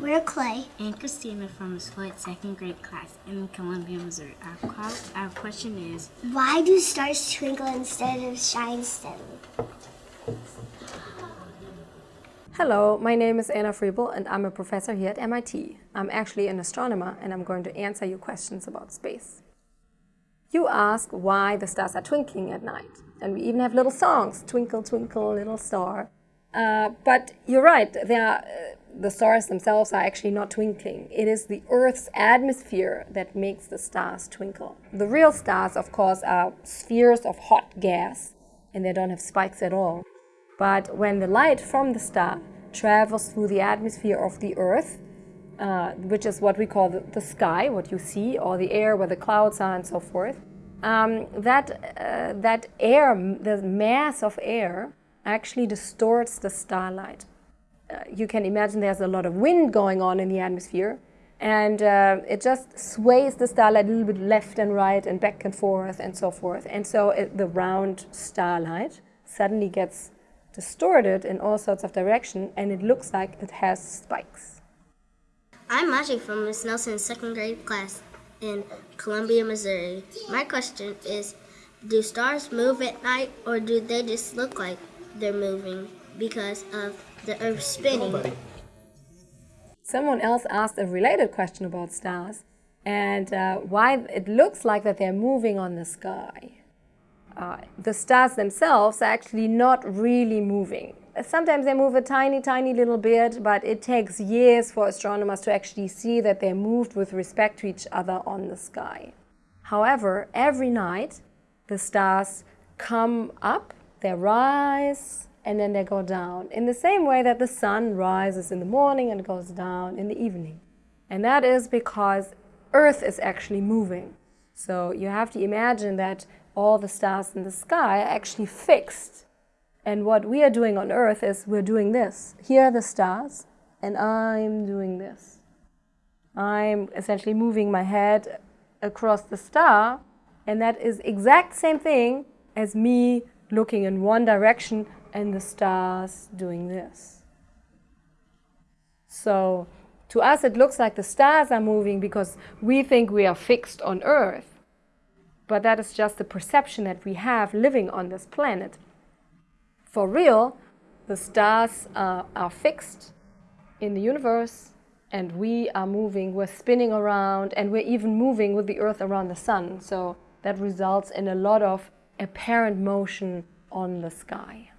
We're Clay. and Christina from the Floyd second grade class in Columbia, Missouri. Our, qual- our question is Why do stars twinkle instead of shine steadily? Hello, my name is Anna Frebel and I'm a professor here at MIT. I'm actually an astronomer and I'm going to answer your questions about space. You ask why the stars are twinkling at night, and we even have little songs, Twinkle, Twinkle, Little Star. Uh, but you're right, they are, uh, the stars themselves are actually not twinkling. It is the Earth's atmosphere that makes the stars twinkle. The real stars, of course, are spheres of hot gas, and they don't have spikes at all. But when the light from the star travels through the atmosphere of the Earth, uh, which is what we call the, the, sky, what you see, or the air where the clouds are and so forth, um, that, uh, that air, the mass of air, actually distorts the starlight. Uh, you can imagine there's a lot of wind going on in the atmosphere, and uh, it just sways the starlight a little bit left and right and back and forth and so forth. And so it, the round starlight suddenly gets distorted in all sorts of direction and it looks like it has spikes. I'm Maji from Miss Nelson's second grade class in Columbia, Missouri. My question is Do stars move at night or do they just look like they're moving because of the Earth spinning? Someone else asked a related question about stars and uh, why it looks like that they're moving on the sky. Uh, the stars themselves are actually not really moving. Sometimes they move a tiny, tiny little bit, but it takes years for astronomers to actually see that they're moved with respect to each other on the sky. However, every night the stars come up, they rise, and then they go down in the same way that the sun rises in the morning and goes down in the evening. And that is because Earth is actually moving. So you have to imagine that all the stars in the sky are actually fixed. And what we are doing on Earth is we're doing this. Here are the stars, and I'm doing this. I'm essentially moving my head across the star, and that is exact same thing as me looking in one direction and the stars doing this. So to us it looks like the stars are moving because we think we are fixed on Earth. But that is just the perception that we have living on this planet. For real, the stars uh, are fixed in the universe and we are moving, we're spinning around and we're even moving with the Earth around the Sun. So that results in a lot of apparent motion on the sky.